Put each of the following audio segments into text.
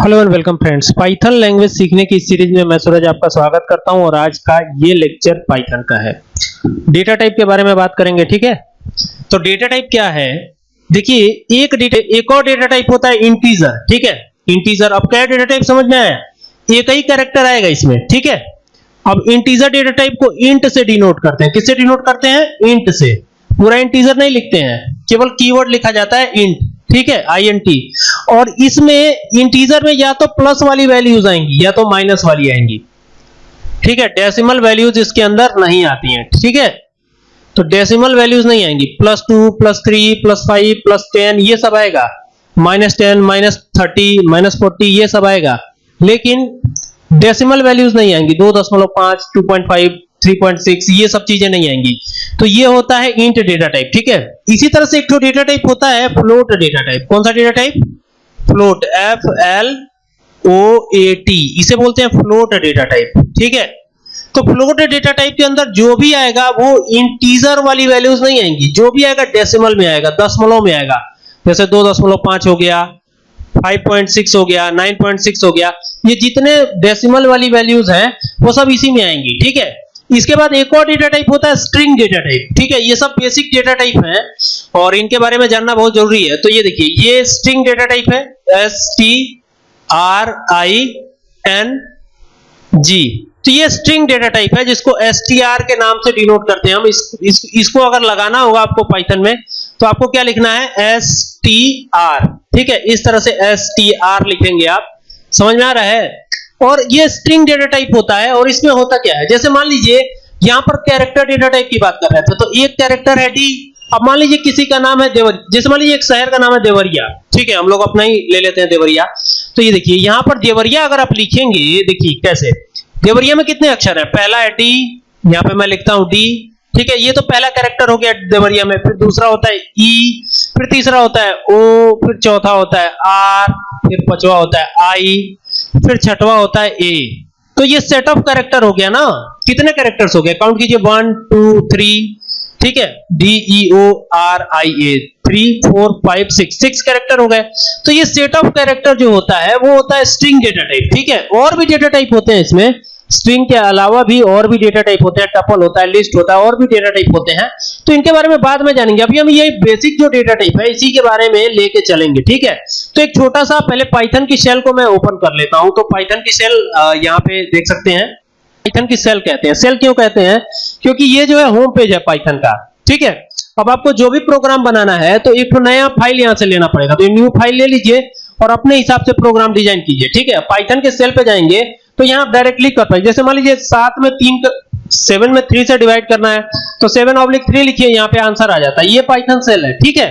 Hello and welcome friends Python language सीखने की series में मैं सूरज आपका स्वागत करता हूँ और आज का ये लेक्चर पाइथन का है। डेटा टाइप के बारे में बात करेंगे, ठीक है? तो डेटा टाइप क्या है? देखिए, एक डेटा एक और डेटा टाइप होता है इंटीजर ठीक है? इंटीजर अब क्या डेटा टाइप समझ में आया? एक ही कैरेक्टर आएगा इसमें, ठीक है? अब इंटीजर डेटा टाइप को इंट से डिनोट करते हैं। किससे डिनोट करते हैं? इंट से। पूरा इंटीजर नहीं लिखते हैं। केवल कीवर्ड लिखा जाता है इंट ठीक है आई एन टी और इसमें इंटीजर में या तो प्लस वाली वैल्यूज़ आएँगी, या तो माइनस वाली आएँगी। ठीक है डेसिमल वैल्यूज़ इसके अंदर नहीं आती हैं, ठीक है? तो डेसिमल वैल्यूज़ नहीं आएँगी। Plus two plus three plus five plus ten ये सब आएगा। Minus ten minus thirty minus forty ये सब आएगा। लेकिन डेसिमल वैल्यूज़ नहीं आएँगी। दो दशमलव पाँच टू पॉइंट फाइव 3.6 ये सब चीज़ें नहीं आएँगी। तो ये होता है इंट डेटा टाइप ठीक है? इसी तरह से एक डेटा टाइप होता है फ्लोट डेटा टाइप कौन सा data type float F L O A T इसे बोलते हैं फ्लोट डेटा टाइप ठीक है? तो फ्लोट डेटा टाइप के अंदर जो भी आएगा, वो इंटीजर वाली वैल्यूज़ नहीं आएँगी। जो भी आएगा डेसिमल में आएगा दशमलव में आएगा। जैसे दो दशमलव पाँच हो गया 5.6 हो गया 9.6 हो गया, ये जितने डेसिमल वाली वैल्यूज़ हैं, वो सब इसी में आएँगी, ठीक है? इसके बाद एक और डेटा टाइप होता है स्ट्रिंग डेटा टाइप ठीक है ये सब बेसिक डेटा टाइप है और इनके बारे में जानना बहुत ज़रूरी है। तो ये देखिए ये स्ट्रिंग डेटा टाइप है S T R I N G तो ये स्ट्रिंग डेटा टाइप है जिसको एस टी आर के नाम से डिनोट करते हैं हम। इस, इस, इसको अगर लगाना होगा आपको पाइथन में तो आपको क्या लिखना है? एस टी आर ठीक है इस तरह से एस टी आर लिखेंगे आप। समझ में आ रहा है? और ये स्ट्रिंग डेटा टाइप होता है और इसमें होता क्या है? जैसे मान लीजिए, यहाँ पर कैरेक्टर डेटा टाइप की बात कर रहे थे तो एक कैरेक्टर है डी अब मान लीजिए किसी का नाम है देवर, जैसे मान लीजिए एक शहर का नाम है देवरिया, ठीक है? हम लोग अपना ही ले लेते हैं देवरिया। तो ये देखिए, यहाँ पर देवरिया अगर आप लिखेंगे देखिए कैसे? देवरिया में कितने अक्षर है? पहला है डी यहाँ पे मैं लिखता हूँ डी ठीक है? ये तो पहला कैरेक्टर हो गया देवरिया में, फिर दूसरा होता है ई फिर तीसरा होता है ओ फिर चौथा होता है आर फिर पांचवा होता है आई फिर छठवा होता है ए तो ये सेट ऑफ़ कैरेक्टर हो गया ना? कितने कैरेक्टर्स हो गए? काउंट कीजिए वन टू थ्री ठीक है? D E O R I A three four five six six character हो गए। तो ये सेट ऑफ़ कैरेक्टर जो होता है, वो होता है स्ट्रिंग डेटा टाइप ठीक है? और भी डेटा टाइप होते हैं इसमें। स्ट्रिंग के अलावा भी और भी डेटा टाइप होते हैं। टपल होता है लिस्ट होता है, और भी डेटा टाइप होते हैं। तो इनके बारे में बाद में जानेंगे। अभी हम ये बेसिक जो डेटा टाइप है, इसी के बारे में लेके चलेंगे, ठीक है? तो एक छोटा सा, पहले पाइथन की सेल को मैं ओपन कर लेता हूँ। तो पाइथन की सेल यहाँ पे देख सकते हैं। पाइथन की सेल कहते हैं। सेल क्यों कहते हैं? क्योंकि ये जो है होम पेज है पाइथन का। ठीक है? अब आपको जो भी प्रोग्राम बनाना है तो एक नया फ़ाइल यहाँ से लेना पड़ेगा। तो न्यू फ़ाइल ले लीजिए और अपने हिसाब से प्रोग्राम डिज़ाइन कीजिए। ठीक है? पाइथन के सेल पे जाएँगे तो यहाँ डायरेक्टली कर पाएँगे जैसे मान लीजिए, सात में तीन सेवन में थ्री से डिवाइड करना है तो सेवन ऑब्लिक थ्री लिखिए, यहाँ पे आंसर आ जाता है। ये पाइथन सेल है। ठीक है?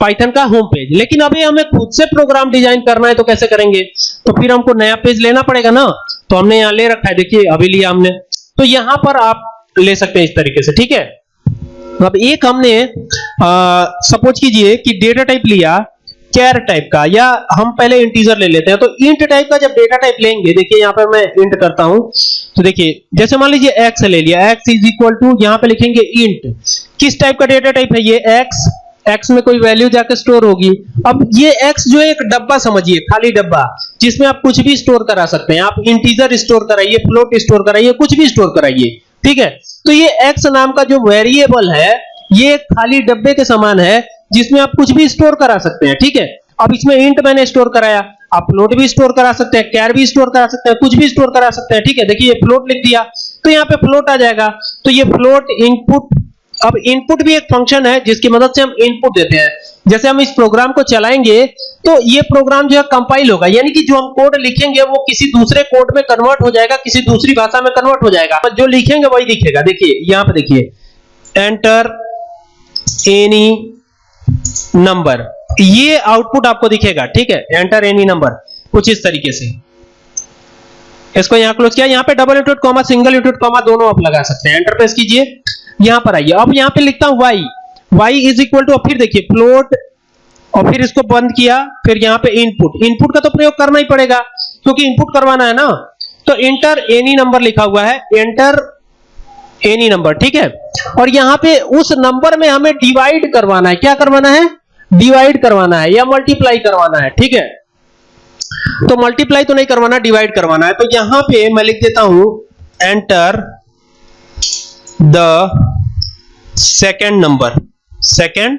पाइथन का होम पेज लेकिन अभी हमें खुद से प्रोग्राम डिज़ाइन करना है तो कैसे करेंगे? तो फिर हमको नया पेज लेना पड़ेगा ना? तो हमने यहाँ ले रखा है। देखिए, अभी लिया हमने। तो यहाँ पर आप ले सकते हैं इस तरीके से, ठीक है? अब एक हमने सपोज़ कीजिए कि डेटा टाइप लिया कैर टाइप का, या हम पहले इंटीजर ले लेते हैं। तो इंट टाइप का जब डेटा टाइप लेंगे, देखिए यहाँ पर मैं इंट करता हूँ। तो देखिए, जैसे मान लीजिए एक्स ले लिया एक्स इज़ इक्वल टू यहाँ पे लिखेंगे इंट किस टाइप का डेटा टाइप है ये? एक्स एक्स में कोई वैल्यू जाकर स्टोर होगी। अब ये एक्स जो है, एक डब्बा समझिए, खाली डब्बा, जिसमें आप कुछ भी स्टोर करा सकते हैं। आप इंटीजर स्टोर कराइए फ्लोट स्टोर कराइए, कुछ भी स्टोर कराइए, ठीक है? तो ये एक्स नाम का जो वेरिएबल है, ये खाली डब्बे के समान है, जिसमें आप कुछ भी स्टोर करा सकते हैं, ठीक है? अब इसमें इंट मैंने स्टोर कराया। आप फ्लोट भी स्टोर करा सकते हैं कैर भी स्टोर करा सकते हैं, कुछ भी स्टोर करा सकते हैं, ठीक है? देखिए फ्लोट लिख दिया तो यहाँ पे फ्लोट आ जाएगा। तो ये फ्लोट इनपुट अब इनपुट भी एक फ़ंक्शन है, जिसकी मदद से हम इनपुट देते हैं। जैसे हम इस प्रोग्राम को चलाएँगे तो ये प्रोग्राम जो है कंपाइल होगा। यानी कि जो हम कोड लिखेंगे, वो किसी दूसरे कोड में कन्वर्ट हो जाएगा, किसी दूसरी भाषा में कन्वर्ट हो जाएगा। जो लिखेंगे, वही दिखेगा। देखिए, यहाँ पे देखिए। एंटर एनी नंबर ये आउटपुट आपको दिखेगा, ठीक है? एंटर एनी नंबर कुछ इस तरीके से। इसको यहाँ क्लोज किया। यहाँ पे double inverted comma single inverted comma दोनों आप लगा सकते हैं। एंटर प्रेस कीजिए। यहाँ पर आइए। अब यहाँ पे लिखता हूँ y y is equal to फिर देखिए फ्लोट और फिर इसको बंद किया, फिर यहाँ पे इनपुट इनपुट का तो प्रयोग करना ही पड़ेगा, क्योंकि इनपुट करवाना है ना। तो एंटर एनी नंबर लिखा हुआ है। एंटर एनी नंबर ठीक है? और यहाँ पे उस नंबर में हमें डिवाइड करवाना है। क्या करवाना है? डिवाइड करवाना है, या मल्टीप्लाई करवाना है, ठीक है? तो मल्टीप्लाई तो नहीं करवाना डिवाइड करवाना है। तो यहाँ पे मैं लिख देता हूँ enter the second number second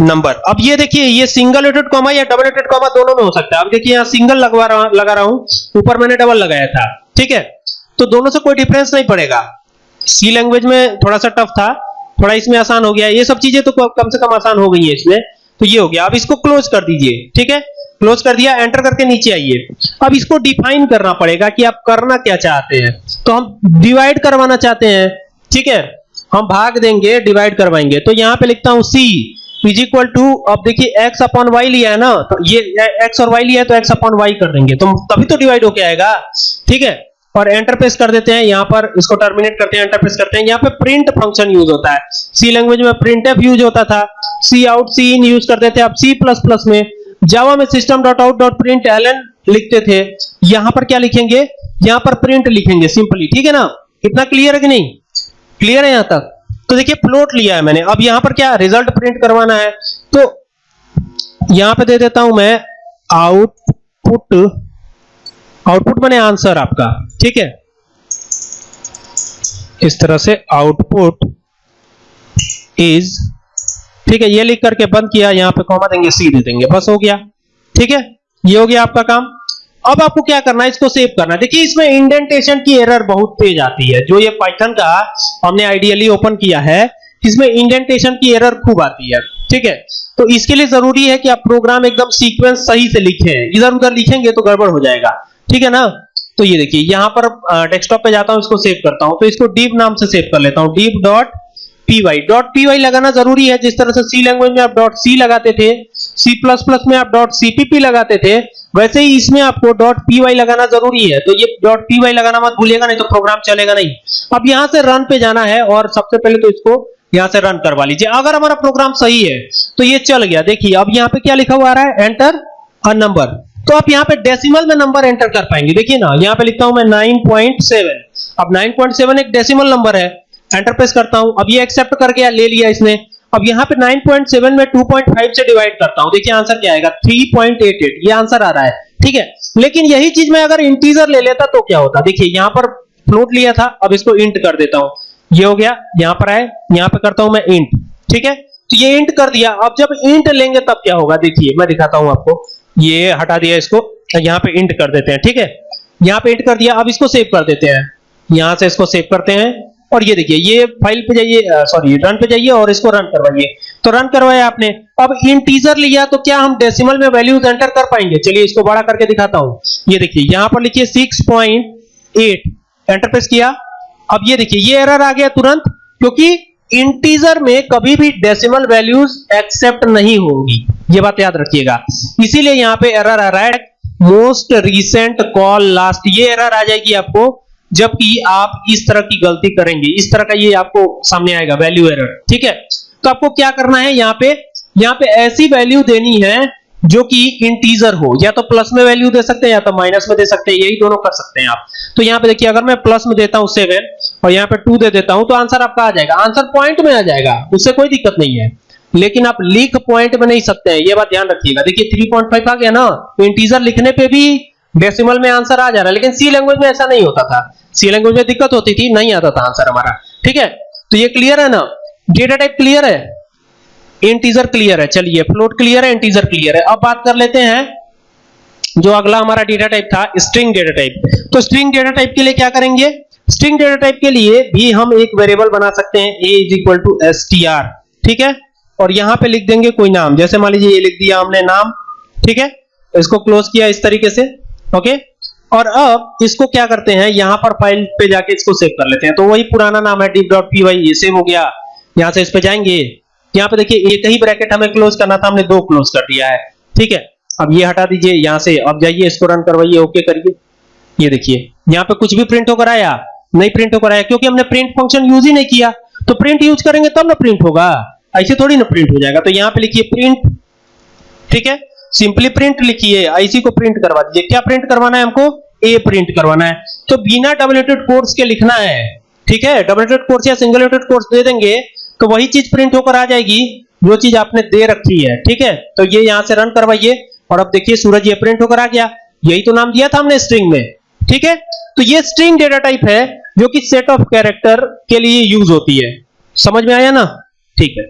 number. अब ये देखिए, ये सिंगल एटेड कॉमा या डबल एटेड कॉमा दोनों में हो सकता है। अब देखिए, यहाँ सिंगल लगवा रहा, लगा रहा हूँ। ऊपर मैंने डबल लगाया था, ठीक है? तो दोनों से कोई डिफरेंस नहीं पड़ेगा। सी लैंग्वेज में थोड़ा सा टफ था, थोड़ा इसमें आसान हो गया। ये सब चीज़ें तो कम से कम आसान हो गई है इसमें। तो ये हो गया। अब इसको क्लोज कर दीजिए, ठीक है? क्लोज कर दिया एंटर करके नीचे आइए। अब इसको डिफाइन करना पड़ेगा कि आप करना क्या चाहते हैं। तो हम डिवाइड करवाना चाहते हैं, ठीक है? हम भाग देंगे डिवाइड करवाएँगे। तो यहाँ पे लिखता हूँ सी इज़ इक्वल टू अब देखिए x अपॉन वाई लिया है ना तो ये x और y लिया है तो x अपॉन वाई कर देंगे। तो तभी तो डिवाइड होके आएगा। ठीक है? और एंटर प्रेस कर देते हैं, यहाँ पर इसको टर्मिनेट करते हैं एंटर प्रेस करते हैं। यहाँ पे प्रिंट फ़ंक्शन यूज़ होता है। सी लैंग्वेज में प्रिंटफ यूज़ होता था। सी आउट सी इन यूज़ करते थे अब सी प्लस प्लस में जावा में system dot out dot println लिखते थे। यहाँ पर क्या लिखेंगे? यहाँ पर प्रिंट लिखेंगे सिंपली ठीक है ना? इतना क्लियर है कि नहीं? क्लियर है यहाँ तक। तो देखिए प्लॉट लिया है मैंने। अब यहाँ पर क्या रिज़ल्ट प्रिंट करवाना है। तो यहाँ पे दे देता हूँ मैं आउटपुट आउटपुट मैंने आंसर आपका। ठीक है? इस तरह से आउटपुट इज़ ठीक है, ये लिख करके बंद किया। यहाँ पे कॉमा देंगे सी दे देंगे। बस हो गया। ठीक है? ये हो गया आपका काम। अब आपको क्या करना है, इसको सेव करना है। देखिए, इसमें इंडेंटेशन की एरर बहुत तेज आती है। जो ये पाइथन का हमने आइडियली ओपन किया है, इसमें इंडेंटेशन की एरर खूब आती है। ठीक है? तो इसके लिए ज़रूरी है कि आप प्रोग्राम एकदम सीक्वेंस सही से लिखें। इधर उधर लिखेंगे तो गड़बड़ हो जाएगा। ठीक है ना? तो ये देखिए, यहाँ पर डेस्कटॉप पे जाता हूँ, इसको सेव करता हूँ। तो इसको डीप नाम से सेव कर लेता हूँ। Deep dot P Y dot P Y लगाना ज़रूरी है। जिस तरह से सी लैंग्वेज में आप डॉट सी लगाते थे सी प्लस प्लस में आप डॉट सीपीपी लगाते थे वैसे ही इसमें आपको डॉट पी वाई लगाना ज़रूरी है। तो ये डॉट पी वाई लगाना मत भूलिएगा, नहीं तो प्रोग्राम चलेगा नहीं। अब यहाँ से रन पे जाना है और सबसे पहले तो इसको यहाँ से रन करवा लीजिए। अगर हमारा प्रोग्राम सही है तो ये चल गया। देखिए, अब यहाँ पे क्या लिखा हुआ आ रहा है? एंटर अ नंबर तो आप यहाँ पे डेसिमल में नंबर एंटर कर पाएँगे। देखिए ना, यहाँ पे लिखता हूँ मैं 9.7 अब 9.7 एक डेसिमल नंबर है। एंटर प्रेस करता हूँ। अब ये एक्सेप्ट कर गया ले लिया इसने। अब यहाँ पे 9.7 में 2.5 से डिवाइड करता हूँ। देखिए आंसर क्या आएगा? 3.88 ये आंसर आ रहा है। ठीक है? लेकिन यही चीज़ मैं अगर इंटीजर ले लेता तो क्या होता? देखिए, यहाँ पर फ्लोट लिया था, अब इसको इंट कर देता हूँ। ये हो गया, यहाँ पर आए, यहाँ पे करता हूँ मैं इंट ठीक है? तो ये इंट कर दिया। अब जब इंट लेंगे तब क्या होगा? देखिए, मैं दिखाता हूँ आपको। ये हटा दिया इसको, यहाँ पे इंट कर देते हैं। ठीक है? यहाँ पे इंट कर दिया, अब इसको सेव कर देते हैं। यहाँ से इसको सेव करते हैं। और ये देखिए, ये फ़ाइल पे जाइए सॉरी रन पे जाइए और इसको रन करवाइए। तो रन करवाया आपने। अब इंटीजर लिया तो क्या हम डेसिमल में वैल्यूज़ एंटर कर पाएँगे? चलिए इसको बड़ा करके दिखाता हूँ। ये देखिए, यहाँ पर लिखिए 6.8 एंटर प्रेस किया। अब ये देखिए, ये एरर आ गया तुरंत, क्योंकि इंटीजर में कभी भी डेसिमल वैल्यूज़ एक्सेप्ट नहीं होगी। ये बात याद रखिएगा। इसीलिए यहाँ पे एरर आ रहा है। मोस्ट रीसेंट कॉल लास्ट ये एरर आ जाएगी आपको। जबकि आप इस तरह की गलती करेंगे। इस तरह का ये आपको सामने आएगा वैल्यू एरर ठीक है? तो आपको क्या करना है यहाँ पे? यहाँ पे ऐसी वैल्यू देनी है जो कि इंटीजर हो। या तो प्लस में वैल्यू दे सकते हैं, या तो माइनस में दे सकते हैं, यही दोनों कर सकते हैं आप। तो यहाँ पे देखिए, अगर मैं प्लस में देता हूँ सेवन और यहाँ पे टू दे देता हूँ तो आंसर आपका आ जाएगा। आंसर पॉइंट में आ जाएगा। उससे कोई दिक्कत नहीं है। लेकिन आप लिख पॉइंट में नहीं सकते हैं। ये बात ध्यान रखिएगा। देखिए 3.5 आ गया ना। तो इंटीजर लिखने पे भी डेसिमल में आंसर आ जा रहा है, लेकिन सी लैंग्वेज में ऐसा नहीं होता था। सी लैंग्वेज में दिक्कत होती थी, नहीं आता था आंसर हमारा। ठीक है? तो ये क्लियर है ना? डेटा टाइप क्लियर है? इंटीजर क्लियर है। चलिए फ्लोट क्लियर है इंटीजर क्लियर है। अब बात कर लेते हैं जो अगला हमारा डेटा टाइप था स्ट्रिंग डेटा टाइप तो स्ट्रिंग डेटा टाइप के लिए क्या करेंगे? स्ट्रिंग डेटा टाइप के लिए भी हम एक वेरिएबल बना सकते हैं, a is equal to S T R ठीक है? और यहाँ पे लिख देंगे कोई नाम। जैसे मान लीजिए ये लिख दिया हमने नाम। ठीक है? इसको क्लोज किया इस तरीके से। ओके और अब इसको क्या करते हैं? यहाँ पर फ़ाइल पे जाके इसको सेव कर लेते हैं। तो वही पुराना नाम है deep.py ये सेव हो गया। यहाँ से इस पे जाएँगे। यहाँ पे देखिए, एक ही ब्रैकेट हमें क्लोज करना था, हमने दो क्लोज कर दिया है। ठीक है? अब ये हटा दीजिए, यहाँ से। अब जाइए, इसको रन करवाइए ओके करिए। ये देखिए, यहाँ पे कुछ भी प्रिंट होकर आया, नहीं प्रिंट होकर आया, क्योंकि हमने प्रिंट फ़ंक्शन यूज़ ही नहीं किया। तो प्रिंट यूज़ करेंगे तब ना प्रिंट होगा। ऐसे थोड़ी ना प्रिंट हो जाएगा। तो यहाँ पे लिखिए प्रिंट ठीक है? सिंपली प्रिंट लिखिए आईसी को प्रिंट करवा दीजिए। क्या प्रिंट करवाना है हमको? ए प्रिंट करवाना है। तो बिना डबलेटेड कोर्स के लिखना है। ठीक है? डबलेटेड कोर्स या सिंगल कोर्स दे देंगे तो वही चीज़ प्रिंट होकर आ जाएगी, जो चीज़ आपने दे रखी है। ठीक है? तो ये यहाँ से रन करवाइए। और अब देखिए, सूरज ये प्रिंट होकर आ गया। यही तो नाम दिया था हमने स्ट्रिंग में। ठीक है? तो ये स्ट्रिंग डेटा टाइप है, जो कि सेट ऑफ़ कैरेक्टर के लिए यूज़ होती है। समझ में आया ना? ठीक है।